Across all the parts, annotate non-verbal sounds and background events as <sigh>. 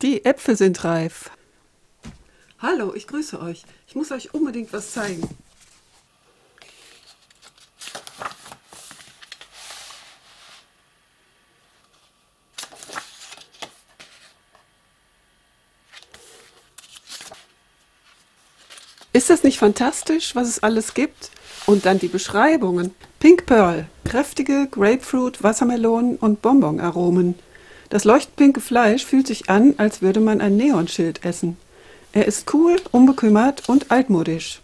Die Äpfel sind reif. Hallo, ich grüße euch. Ich muss euch unbedingt was zeigen. Ist das nicht fantastisch, was es alles gibt? Und dann die Beschreibungen. Pink Pearl, kräftige Grapefruit, Wassermelonen und Bonbonaromen. Das leuchtpinke Fleisch fühlt sich an, als würde man ein Neonschild essen. Er ist cool, unbekümmert und altmodisch.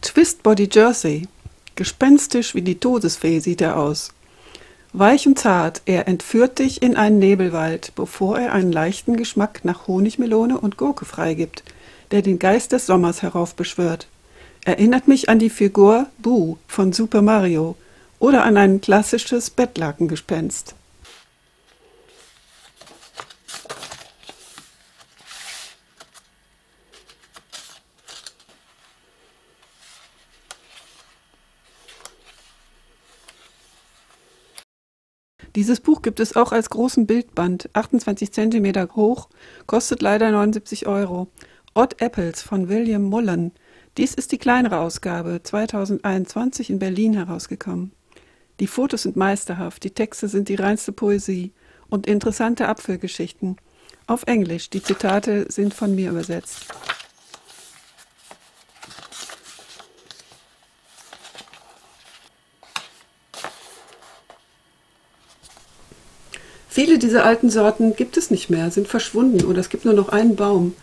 Twist Body Jersey. Gespenstisch wie die Todesfee sieht er aus. Weich und zart, er entführt dich in einen Nebelwald, bevor er einen leichten Geschmack nach Honigmelone und Gurke freigibt, der den Geist des Sommers heraufbeschwört. Erinnert mich an die Figur Boo von Super Mario oder an ein klassisches Bettlakengespenst. Dieses Buch gibt es auch als großen Bildband, 28 cm hoch, kostet leider 79 Euro. Odd Apples von William Mullen. Dies ist die kleinere Ausgabe, 2021 in Berlin herausgekommen. Die Fotos sind meisterhaft, die Texte sind die reinste Poesie und interessante Apfelgeschichten. Auf Englisch, die Zitate sind von mir übersetzt. Viele dieser alten Sorten gibt es nicht mehr, sind verschwunden oder es gibt nur noch einen Baum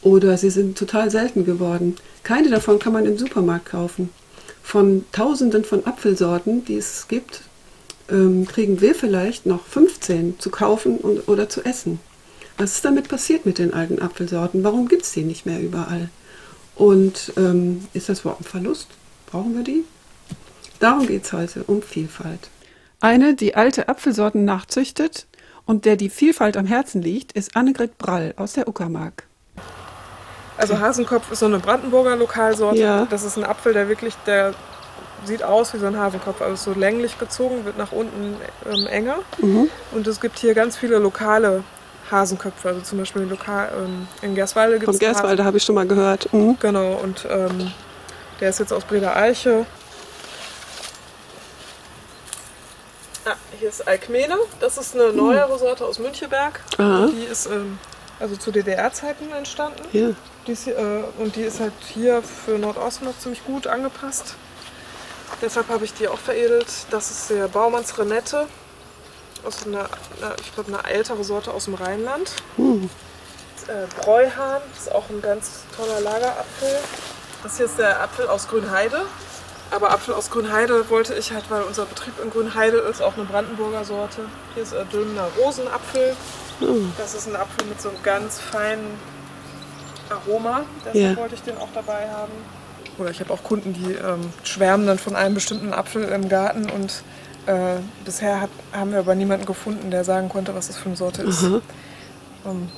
oder sie sind total selten geworden. Keine davon kann man im Supermarkt kaufen. Von tausenden von Apfelsorten, die es gibt, ähm, kriegen wir vielleicht noch 15 zu kaufen und, oder zu essen. Was ist damit passiert mit den alten Apfelsorten? Warum gibt es die nicht mehr überall? Und ähm, ist das überhaupt ein Verlust? Brauchen wir die? Darum geht es heute, um Vielfalt. Eine, die alte Apfelsorten nachzüchtet, und der die Vielfalt am Herzen liegt, ist Annegret Brall aus der Uckermark. Also Hasenkopf ist so eine Brandenburger Lokalsorte. Ja. Das ist ein Apfel, der wirklich, der sieht aus wie so ein Hasenkopf, also so länglich gezogen, wird nach unten ähm, enger. Mhm. Und es gibt hier ganz viele lokale Hasenköpfe, also zum Beispiel lokal, ähm, in Gerswalde gibt Von es Gerswalde habe ich schon mal gehört. Mhm. Genau, und ähm, der ist jetzt aus Breda Eiche. Ah, hier ist Alkmene, das ist eine neuere Sorte aus Müncheberg. Aha. Die ist ähm, also zu DDR-Zeiten entstanden. Ja. Die ist, äh, und die ist halt hier für Nordosten noch ziemlich gut angepasst. Deshalb habe ich die auch veredelt. Das ist der Baumanns Renette. Aus einer, einer, ich glaube, eine ältere Sorte aus dem Rheinland. Mhm. Äh, Bräuhahn ist auch ein ganz toller Lagerapfel. Das hier ist der Apfel aus Grünheide. Aber Apfel aus Grünheide wollte ich halt, weil unser Betrieb in Grünheide ist, auch eine Brandenburger Sorte. Hier ist äh, dünner Rosenapfel. Mhm. Das ist ein Apfel mit so einem ganz feinen Aroma. Deshalb Ja. wollte ich den auch dabei haben. Oder ich habe auch Kunden, die ähm, schwärmen dann von einem bestimmten Apfel im Garten und äh, bisher hat, haben wir aber niemanden gefunden, der sagen konnte, was das für eine Sorte ist. Aha. Ähm,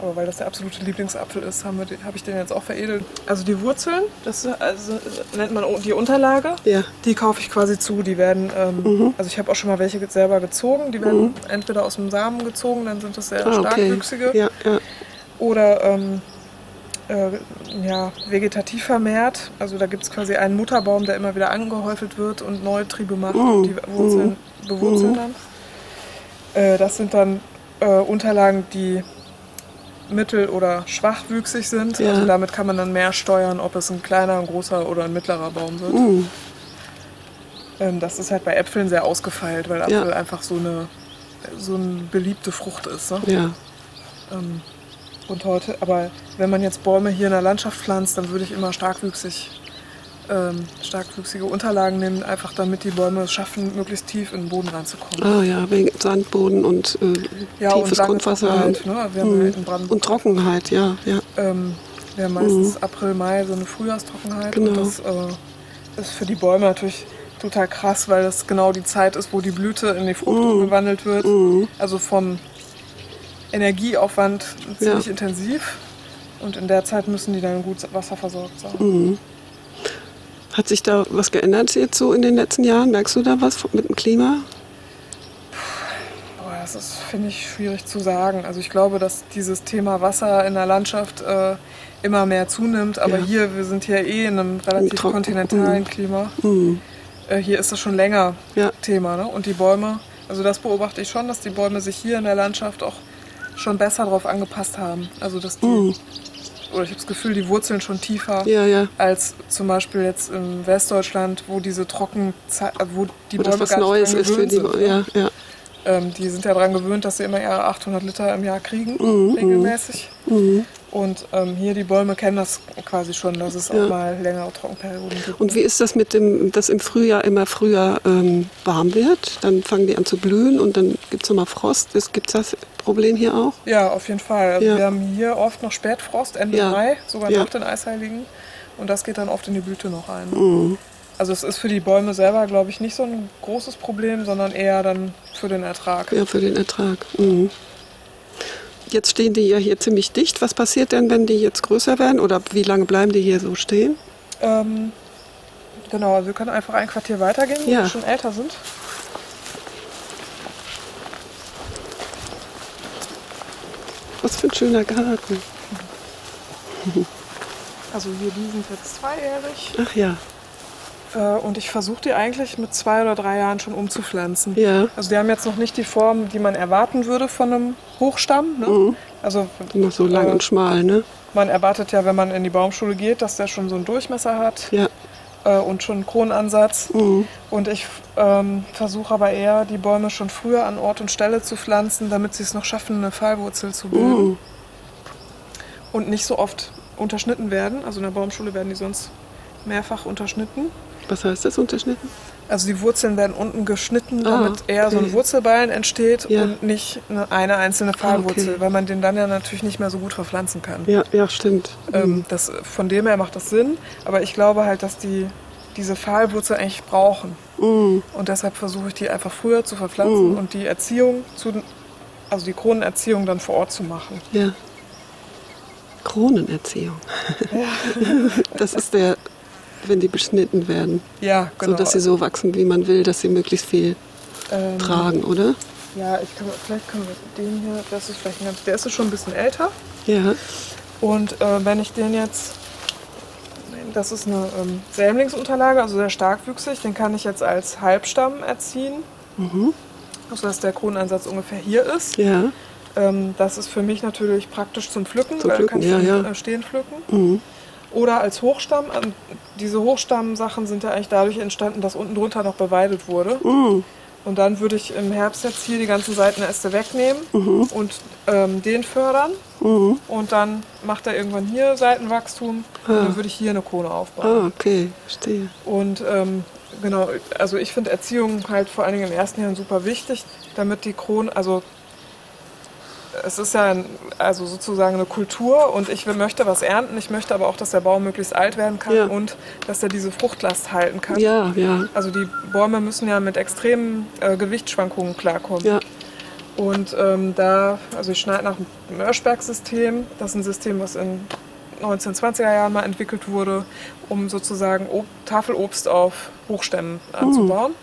aber weil das der absolute Lieblingsapfel ist, habe hab ich den jetzt auch veredelt. Also die Wurzeln, das also, nennt man die Unterlage. Ja. Die kaufe ich quasi zu. Die werden, ähm, Mhm. also ich habe auch schon mal welche selber gezogen. Die werden entweder aus dem Samen gezogen, dann sind das sehr Ah, okay. starkwüchsige, Ja, ja. Oder ähm, äh, ja, vegetativ vermehrt. Also da gibt es quasi einen Mutterbaum, der immer wieder angehäufelt wird und neue Triebe macht und die Wurzeln bewurzeln Mhm. dann. Äh, das sind dann äh, Unterlagen, die mittel- oder schwachwüchsig sind. Ja. Also damit kann man dann mehr steuern, ob es ein kleiner, ein großer oder ein mittlerer Baum wird. Mhm. Ähm, das ist halt bei Äpfeln sehr ausgefeilt, weil Apfel Ja. einfach so eine, so eine beliebte Frucht ist. Ne? Ja. Ähm, und heute, aber wenn man jetzt Bäume hier in der Landschaft pflanzt, dann würde ich immer starkwüchsig, ähm, starkwüchsige Unterlagen nehmen, einfach damit die Bäume es schaffen, möglichst tief in den Boden reinzukommen. Ah ja, wegen Sandboden und äh, Ja, und tiefes lange Grundwasser. Trockenheit, ne? Wir haben Mhm. ja in Brandenburg Und Trockenheit, ja, ja. ähm, wir haben meistens April, Mai so eine Frühjahrstrockenheit. Genau. Und das äh, ist für die Bäume natürlich total krass, weil das genau die Zeit ist, wo die Blüte in die Frucht umgewandelt wird. Mhm. Also vom Energieaufwand ziemlich Ja. intensiv. Und in der Zeit müssen die dann gut wasserversorgt sein. Mhm. Hat sich da was geändert jetzt so in den letzten Jahren? Merkst du da was mit dem Klima? Aber das ist, finde ich, schwierig zu sagen. Also ich glaube, dass dieses Thema Wasser in der Landschaft äh, immer mehr zunimmt. Aber Ja. hier, wir sind hier eh in einem relativ Trocken. kontinentalen Klima. Mhm. Äh, hier ist das schon länger Ja. Thema. Ne? Und die Bäume, also das beobachte ich schon, dass die Bäume sich hier in der Landschaft auch schon besser darauf angepasst haben. Also dass die, Mhm. oder ich habe das Gefühl, die Wurzeln schon tiefer Ja, ja. als zum Beispiel jetzt in Westdeutschland, wo diese Trockenzeit, wo die Wo Bäume das was Neues ist für die. sind, ne? Ja, ja. Ähm, die sind ja daran gewöhnt, dass sie immer ihre 800 Liter im Jahr kriegen, Mhm, regelmäßig. Mhm. Und ähm, hier die Bäume kennen das quasi schon, dass es Ja. auch mal längere Trockenperioden gibt. Und wie ist das mit dem, dass im Frühjahr immer früher ähm, warm wird? Dann fangen die an zu blühen und dann gibt es nochmal Frost. Gibt es das Problem hier auch? ja, auf jeden Fall. Also Ja. Wir haben hier oft noch Spätfrost, Ende Ja. Mai, sogar nach den Eisheiligen. Und das geht dann oft in die Blüte noch ein. Mhm. Also es ist für die Bäume selber, glaube ich, nicht so ein großes Problem, sondern eher dann für den Ertrag. Ja, für den Ertrag. Mhm. Jetzt stehen die ja hier ziemlich dicht. Was passiert denn, wenn die jetzt größer werden? Oder wie lange bleiben die hier so stehen? Ähm, genau, also wir können einfach ein Quartier weitergehen, Ja. wir schon älter sind. Was für ein schöner Garten. Also hier, die sind jetzt zweijährig. Ach ja, und ich versuche die eigentlich mit zwei oder drei Jahren schon umzupflanzen. ja. Also die haben jetzt noch nicht die Form, die man erwarten würde von einem Hochstamm. Ne? Mhm. Also Immer so lang äh, und schmal, ne? man erwartet ja, wenn man in die Baumschule geht, dass der schon so einen Durchmesser hat Ja. äh, und schon einen Kronansatz. Mhm. Und ich ähm, versuche aber eher, die Bäume schon früher an Ort und Stelle zu pflanzen, damit sie es noch schaffen, eine Fallwurzel zu bilden. Mhm. Und nicht so oft unterschnitten werden. Also in der Baumschule werden die sonst mehrfach unterschnitten. Was heißt das unterschnitten? Also die Wurzeln werden unten geschnitten, Ah, damit eher so ein okay. Wurzelballen entsteht Ja. und nicht eine, einzelne Pfahlwurzel, okay. weil man den dann ja natürlich nicht mehr so gut verpflanzen kann. Ja, ja, stimmt. Ähm, das, von dem her macht das Sinn, aber ich glaube halt, dass die diese Pfahlwurzel eigentlich brauchen. Mhm. Und deshalb versuche ich die einfach früher zu verpflanzen Mhm. und die Erziehung, zu, also die Kronenerziehung dann vor Ort zu machen. Ja. Kronenerziehung. <laughs> Das ist der, wenn die beschnitten werden, Ja, genau. so dass sie so wachsen, wie man will, dass sie möglichst viel ähm, tragen, oder? Ja, ich kann, vielleicht können wir den hier, das ist vielleicht ein ganz, der ist schon ein bisschen älter. Ja. Und äh, wenn ich den jetzt, das ist eine ähm, Sämlingsunterlage, also sehr starkwüchsig, den kann ich jetzt als Halbstamm erziehen, Mhm. sodass der Kronenansatz ungefähr hier ist. Ja. Ähm, das ist für mich natürlich praktisch zum Pflücken, Zum weil Pflücken, dann kann ich ja, ja. äh, stehen pflücken. Mhm. Oder als Hochstamm. Ähm, Diese Hochstammsachen sind ja eigentlich dadurch entstanden, dass unten drunter noch beweidet wurde. Mhm. Und dann würde ich im Herbst jetzt hier die ganzen Seitenäste wegnehmen und ähm, den fördern. Mhm. Und dann macht er irgendwann hier Seitenwachstum. Ah. Und dann würde ich hier eine Krone aufbauen. Ah, okay, verstehe. Und ähm, genau, also ich finde Erziehung halt vor allen Dingen im ersten Jahr super wichtig, damit die Krone, also es ist ja also sozusagen eine Kultur und ich möchte was ernten. Ich möchte aber auch, dass der Baum möglichst alt werden kann Ja. und dass er diese Fruchtlast halten kann. Ja, ja, Also die Bäume müssen ja mit extremen äh, Gewichtsschwankungen klarkommen. ja. Und ähm, da, also ich schneide nach dem Mörschberg-System. Das ist ein System, was in 1920er Jahren mal entwickelt wurde, um sozusagen Ob Tafelobst auf Hochstämmen anzubauen.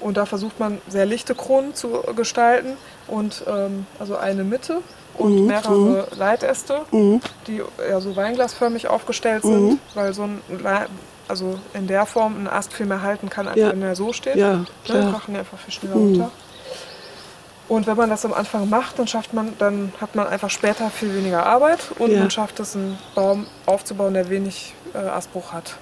Und da versucht man sehr lichte Kronen zu gestalten und ähm, also eine Mitte und mehrere Leitäste, Mhm. die ja so weinglasförmig aufgestellt sind, weil so ein Le also in der Form ein Ast viel mehr halten kann, als Ja. wenn er so steht. Ja, Ne, klar. krachen die einfach viel schneller runter. Und wenn man das am Anfang macht, dann schafft man, dann hat man einfach später viel weniger Arbeit und Ja. man schafft es, einen Baum aufzubauen, der wenig äh, Astbruch hat.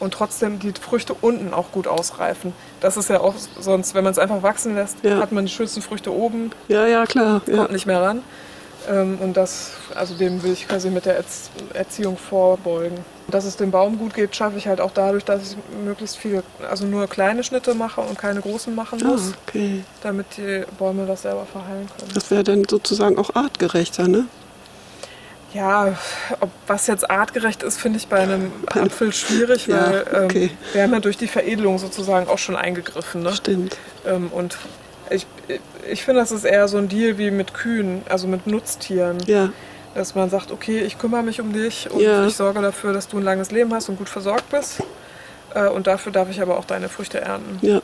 Und trotzdem die Früchte unten auch gut ausreifen. Das ist ja auch sonst, wenn man es einfach wachsen lässt, Ja. hat man die schönsten Früchte oben, Ja, ja, klar. Ja. kommt nicht mehr ran. Ähm, und das, also dem will ich quasi mit der Erz Erziehung vorbeugen. Dass es dem Baum gut geht, schaffe ich halt auch dadurch, dass ich möglichst viele, also nur kleine Schnitte mache und keine großen machen Ah, muss, okay. damit die Bäume das selber verheilen können. Das wäre dann sozusagen auch artgerechter, ne? Ja, ob was jetzt artgerecht ist, finde ich bei einem Apfel schwierig, <laughs> Ja, weil ähm, okay. wir haben ja durch die Veredelung sozusagen auch schon eingegriffen. Ne? Stimmt. Ähm, und ich, ich finde, das ist eher so ein Deal wie mit Kühen, also mit Nutztieren. Ja, Dass man sagt, okay, ich kümmere mich um dich und Ja. ich sorge dafür, dass du ein langes Leben hast und gut versorgt bist. Äh, und dafür darf ich aber auch deine Früchte ernten. ja.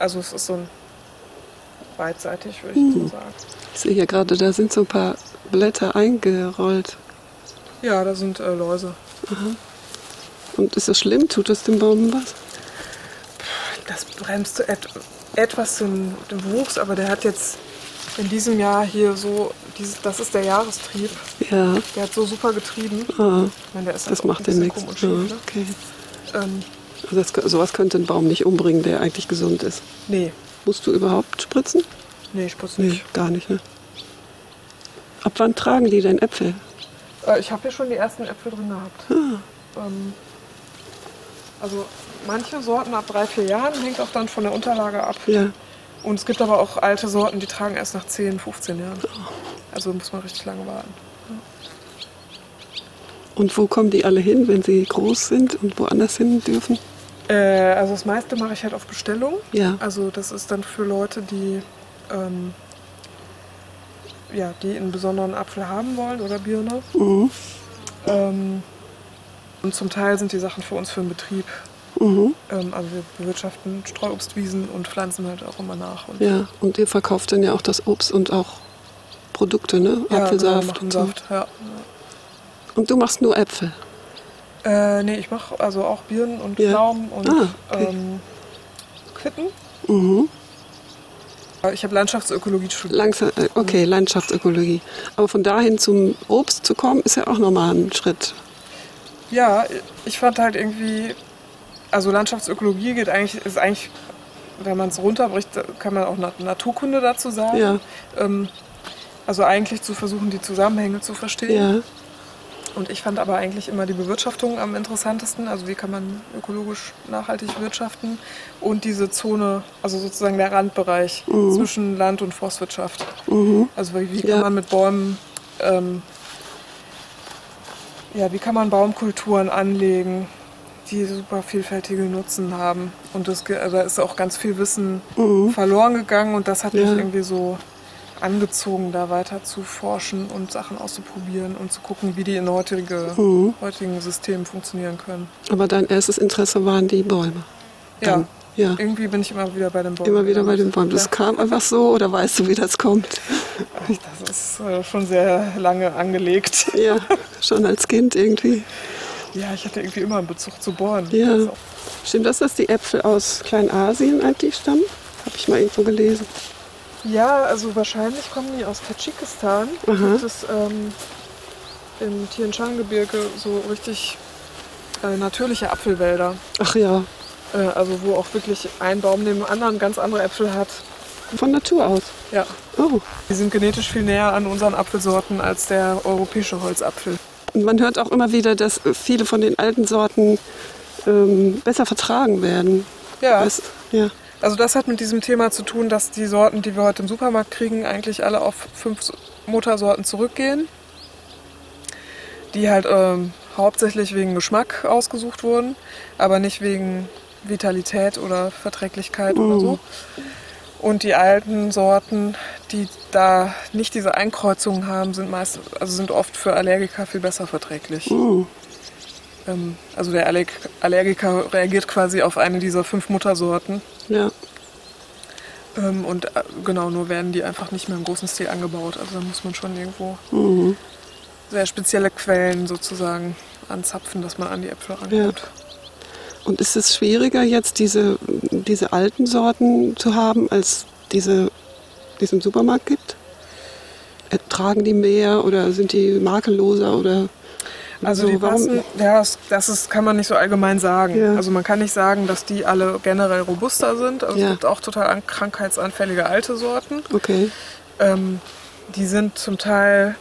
Also es ist so ein beidseitig, würde ich so sagen. Ich sehe hier gerade, da sind so ein paar Blätter eingerollt. Ja, da sind äh, Läuse. Und ist das schlimm? Tut das dem Baum was? Das bremst so et etwas den, den Wuchs, aber der hat jetzt in diesem Jahr hier so, dieses, das ist der Jahrestrieb. Ja, Der hat so super getrieben. ah, meine, das halt macht ein bisschen nichts. Ja, okay. ne? ähm, Also das, sowas könnte einen Baum nicht umbringen, der eigentlich gesund ist. nee, Musst du überhaupt spritzen? nee, ich putze nicht. gar nicht. Ne? Ab wann tragen die denn Äpfel? Äh, ich habe hier schon die ersten Äpfel drin gehabt. Ah. Ähm, also manche Sorten ab drei, vier Jahren hängt auch dann von der Unterlage ab. Ja, Und es gibt aber auch alte Sorten, die tragen erst nach 10, 15 Jahren. Also muss man richtig lange warten. und wo kommen die alle hin, wenn sie groß sind und woanders hin dürfen? Äh, also das meiste mache ich halt auf Bestellung. Ja, Also das ist dann für Leute, die, ähm, ja, die einen besonderen Apfel haben wollen oder Birne. mhm. Ähm, und zum Teil sind die Sachen für uns für den Betrieb. Mhm. Ähm, also wir bewirtschaften Streuobstwiesen und pflanzen halt auch immer nach. Und ja. Und ihr verkauft dann ja auch das Obst und auch Produkte, ne? Ja, Apfelsaft. genau, machen und so. Saft, ja. Und du machst nur Äpfel. Äh, nee, ich mache also auch Birnen und Ja. Pflaumen und Ah, okay. ähm, Quitten. Mhm. Ich habe Landschaftsökologie studiert. Langsam, äh, okay, Landschaftsökologie. Aber von dahin zum Obst zu kommen, ist ja auch nochmal ein Schritt. Ja, ich fand halt irgendwie, also Landschaftsökologie geht eigentlich, ist eigentlich, wenn man es runterbricht, kann man auch Nat Naturkunde dazu sagen. Ja, Ähm, also eigentlich zu versuchen, die Zusammenhänge zu verstehen. ja, Und ich fand aber eigentlich immer die Bewirtschaftung am interessantesten. Also wie kann man ökologisch nachhaltig wirtschaften und diese Zone, also sozusagen der Randbereich zwischen Land- und Forstwirtschaft. mhm. Also wie, wie Ja. kann man mit Bäumen, ähm, ja, wie kann man Baumkulturen anlegen, die super vielfältige Nutzen haben. Und das, ge- da ist auch ganz viel Wissen verloren gegangen und das hat mich Mhm. Ja. irgendwie so angezogen, da weiter zu forschen und Sachen auszuprobieren und zu gucken, wie die in heutige, Mhm. heutigen Systemen funktionieren können. Aber dein erstes Interesse waren die Bäume. Dann, Ja, ja. irgendwie bin ich immer wieder bei den Bäumen. Immer wieder bei den Bäumen. Das Ja. kam einfach so oder weißt du, wie das kommt? <laughs> Das ist äh, schon sehr lange angelegt. <laughs> Ja, schon als Kind irgendwie. Ja, ich hatte irgendwie immer einen Bezug zu Bäumen. Ja. Also, Stimmt das, dass die Äpfel aus Kleinasien eigentlich stammen? Habe ich mal irgendwo gelesen. Ja, also wahrscheinlich kommen die aus Tadschikistan. Da Aha. gibt es ähm, im Tian Shan Gebirge so richtig äh, natürliche Apfelwälder. Ach ja, Äh, also wo auch wirklich ein Baum neben dem anderen ganz andere Äpfel hat. von Natur aus. Ja, Oh. die sind genetisch viel näher an unseren Apfelsorten als der europäische Holzapfel. Und man hört auch immer wieder, dass viele von den alten Sorten ähm, besser vertragen werden. Ja, Weißt, ja. Also das hat mit diesem Thema zu tun, dass die Sorten, die wir heute im Supermarkt kriegen, eigentlich alle auf fünf Muttersorten zurückgehen, die halt ähm, hauptsächlich wegen Geschmack ausgesucht wurden, aber nicht wegen Vitalität oder Verträglichkeit oder so. Und die alten Sorten, die da nicht diese Einkreuzungen haben, sind meist, also sind oft für Allergiker viel besser verträglich. Mhm. Ähm, also der Allerg Allergiker reagiert quasi auf eine dieser fünf Muttersorten. ja. Ähm, und äh, genau, nur werden die einfach nicht mehr im großen Stil angebaut. Also da muss man schon irgendwo Mhm. sehr spezielle Quellen sozusagen anzapfen, dass man an die Äpfel rankommt. Und ist es schwieriger jetzt, diese, diese alten Sorten zu haben, als diese, die es im Supermarkt gibt? Ertragen die mehr oder sind die makelloser oder Also so? die passen, ja, das, ist, kann man nicht so allgemein sagen. Ja. Also man kann nicht sagen, dass die alle generell robuster sind. Also Ja. es gibt auch total an, krankheitsanfällige alte Sorten. Okay. Ähm, die sind zum Teil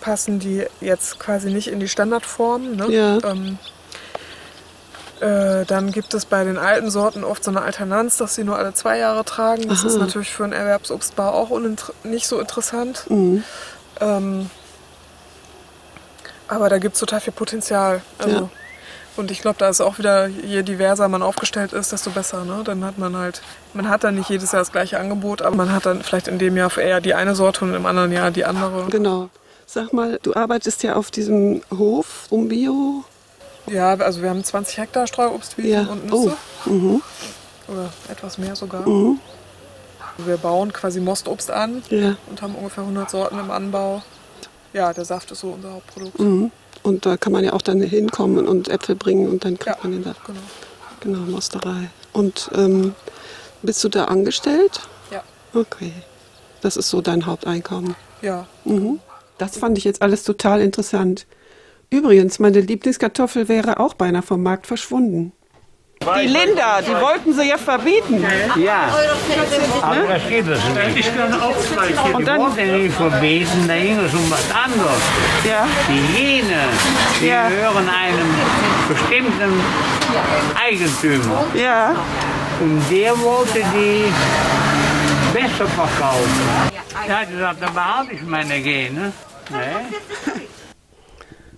passen die jetzt quasi nicht in die Standardform. Ne? Ja. Ähm, äh, dann gibt es bei den alten Sorten oft so eine Alternanz, dass sie nur alle zwei Jahre tragen. Das Aha. ist natürlich für einen Erwerbsobstbau auch nicht so interessant. Mhm. Ähm, aber da gibt es total viel Potenzial. Also, Ja. Und ich glaube, da ist auch wieder, je diverser man aufgestellt ist, desto besser. Ne? Dann hat man halt, man hat dann nicht jedes Jahr das gleiche Angebot, aber man hat dann vielleicht in dem Jahr eher die eine Sorte und im anderen Jahr die andere. Genau. Sag mal, du arbeitest ja auf diesem Hof um Bio. Ja, also wir haben 20 Hektar Streuobstwiesen Ja. und Nüsse. Oh. Mhm. Oder etwas mehr sogar. Mhm. Wir bauen quasi Mostobst an Ja. und haben ungefähr 100 Sorten im Anbau. Ja, der Saft ist so unser Hauptprodukt. Mhm. Und da kann man ja auch dann hinkommen und Äpfel bringen und dann kriegt Ja, man den Saft. genau. Genau, Mosterei. Und ähm, bist du da angestellt? Ja, Okay. Das ist so dein Haupteinkommen. ja. Mhm. Das fand ich jetzt alles total interessant. Übrigens, meine Lieblingskartoffel wäre auch beinahe vom Markt verschwunden. Die Linda, die wollten sie ja verbieten. Ja, aber das geht es nicht. Ich kann auch zwei Und Die dann, wurden nicht verbieten, da ging es um was anderes. ja, Die Jene, die Ja. gehören einem bestimmten Eigentümer. ja. Und der wollte die besser verkaufen. Er hat gesagt, dann behalte ich meine Gene. Nee.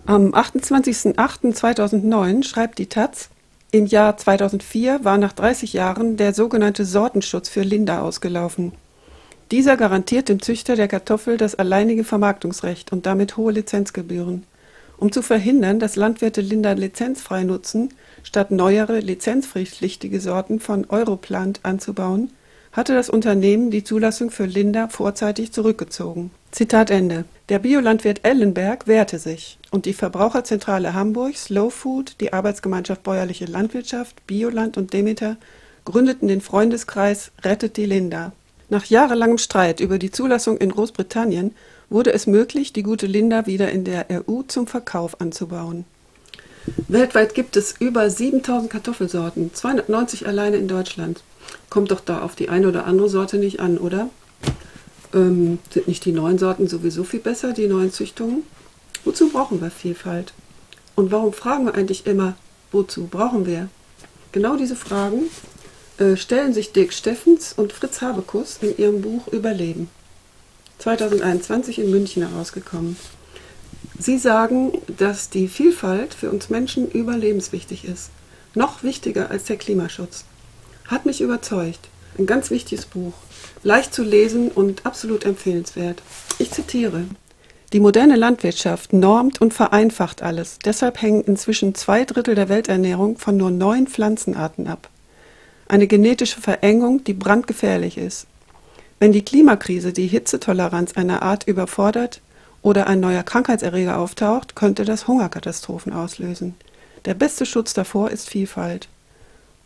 Am 28.08.2009 schreibt die Taz, im Jahr 2004 war nach 30 Jahren der sogenannte Sortenschutz für Linda ausgelaufen. Dieser garantiert dem Züchter der Kartoffel das alleinige Vermarktungsrecht und damit hohe Lizenzgebühren. Um zu verhindern, dass Landwirte Linda lizenzfrei nutzen, statt neuere lizenzpflichtige Sorten von Europlant anzubauen, hatte das Unternehmen die Zulassung für Linda vorzeitig zurückgezogen. Zitat Ende. Der Biolandwirt Ellenberg wehrte sich und die Verbraucherzentrale Hamburg, Slow Food, die Arbeitsgemeinschaft Bäuerliche Landwirtschaft, Bioland und Demeter gründeten den Freundeskreis Rettet die Linda. Nach jahrelangem Streit über die Zulassung in Großbritannien wurde es möglich, die gute Linda wieder in der EU zum Verkauf anzubauen. Weltweit gibt es über 7000 Kartoffelsorten, 290 alleine in Deutschland. Kommt doch da auf die eine oder andere Sorte nicht an, oder? Ähm, sind nicht die neuen Sorten sowieso viel besser, die neuen Züchtungen? Wozu brauchen wir Vielfalt? Und warum fragen wir eigentlich immer, wozu brauchen wir? Genau diese Fragen äh, stellen sich Dirk Steffens und Fritz Habekus in ihrem Buch Überleben. 2021 in München herausgekommen. Sie sagen, dass die Vielfalt für uns Menschen überlebenswichtig ist. Noch wichtiger als der Klimaschutz. Hat mich überzeugt. Ein ganz wichtiges Buch. Leicht zu lesen und absolut empfehlenswert. Ich zitiere. Die moderne Landwirtschaft normt und vereinfacht alles. Deshalb hängen inzwischen zwei Drittel der Welternährung von nur neun Pflanzenarten ab. Eine genetische Verengung, die brandgefährlich ist. Wenn die Klimakrise die Hitzetoleranz einer Art überfordert oder ein neuer Krankheitserreger auftaucht, könnte das Hungerkatastrophen auslösen. Der beste Schutz davor ist Vielfalt.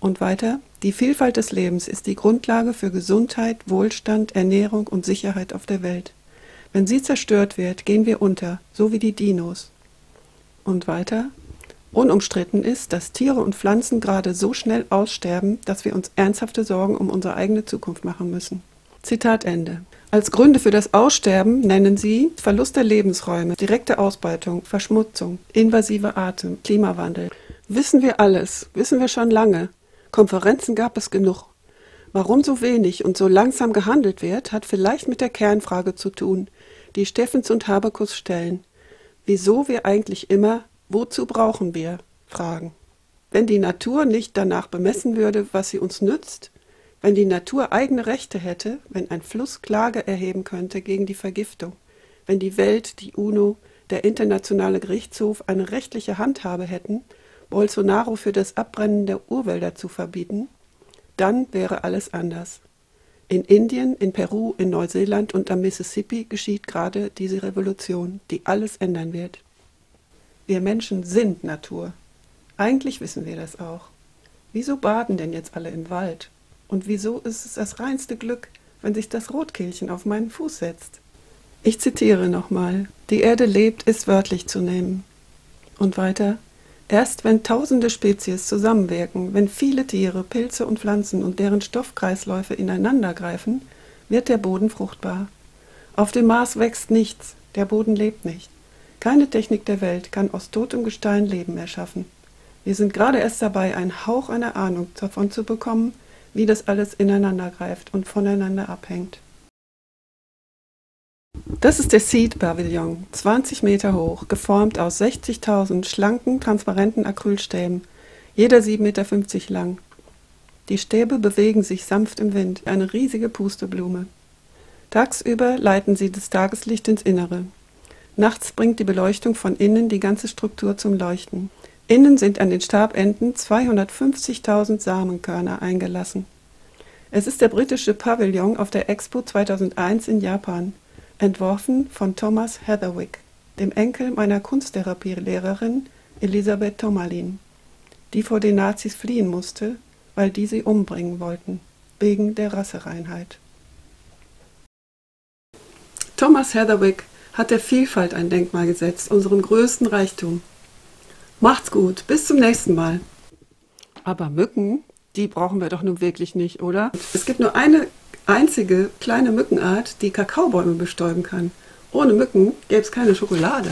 Und weiter, die Vielfalt des Lebens ist die Grundlage für Gesundheit, Wohlstand, Ernährung und Sicherheit auf der Welt. Wenn sie zerstört wird, gehen wir unter, so wie die Dinos. Und weiter, unumstritten ist, dass Tiere und Pflanzen gerade so schnell aussterben, dass wir uns ernsthafte Sorgen um unsere eigene Zukunft machen müssen. Zitat Ende. Als Gründe für das Aussterben nennen sie Verlust der Lebensräume, direkte Ausbeutung, Verschmutzung, invasive Arten, Klimawandel. Wissen wir alles, wissen wir schon lange. Konferenzen gab es genug. Warum so wenig und so langsam gehandelt wird, hat vielleicht mit der Kernfrage zu tun, die Steffens und Habekus stellen. Wieso wir eigentlich immer, wozu brauchen wir, fragen. Wenn die Natur nicht danach bemessen würde, was sie uns nützt, wenn die Natur eigene Rechte hätte, wenn ein Fluss Klage erheben könnte gegen die Vergiftung, wenn die Welt, die UNO, der Internationale Gerichtshof eine rechtliche Handhabe hätten, Bolsonaro für das Abbrennen der Urwälder zu verbieten, dann wäre alles anders. In Indien, in Peru, in Neuseeland und am Mississippi geschieht gerade diese Revolution, die alles ändern wird. Wir Menschen sind Natur. Eigentlich wissen wir das auch. Wieso baden denn jetzt alle im Wald? Und wieso ist es das reinste Glück, wenn sich das Rotkehlchen auf meinen Fuß setzt? Ich zitiere nochmal. Die Erde lebt, ist wörtlich zu nehmen. Und weiter. Erst wenn tausende Spezies zusammenwirken, wenn viele Tiere, Pilze und Pflanzen und deren Stoffkreisläufe ineinandergreifen, wird der Boden fruchtbar. Auf dem Mars wächst nichts, der Boden lebt nicht. Keine Technik der Welt kann aus totem Gestein Leben erschaffen. Wir sind gerade erst dabei, einen Hauch einer Ahnung davon zu bekommen, wie das alles ineinander greift und voneinander abhängt. Das ist der Seed Pavillon, 20 Meter hoch, geformt aus 60.000 schlanken, transparenten Acrylstäben, jeder 7,50 Meter lang. Die Stäbe bewegen sich sanft im Wind, eine riesige Pusteblume. Tagsüber leiten sie das Tageslicht ins Innere. Nachts bringt die Beleuchtung von innen die ganze Struktur zum Leuchten. Innen sind an den Stabenden 250.000 Samenkörner eingelassen. Es ist der britische Pavillon auf der Expo 2001 in Japan, entworfen von Thomas Heatherwick, dem Enkel meiner Kunsttherapie-Lehrerin Elisabeth Tomalin, die vor den Nazis fliehen musste, weil die sie umbringen wollten, wegen der Rassereinheit. Thomas Heatherwick hat der Vielfalt ein Denkmal gesetzt, unserem größten Reichtum. Macht's gut, bis zum nächsten Mal. Aber Mücken, die brauchen wir doch nun wirklich nicht, oder? Es gibt nur eine einzige kleine Mückenart, die Kakaobäume bestäuben kann. Ohne Mücken gäbe es keine Schokolade.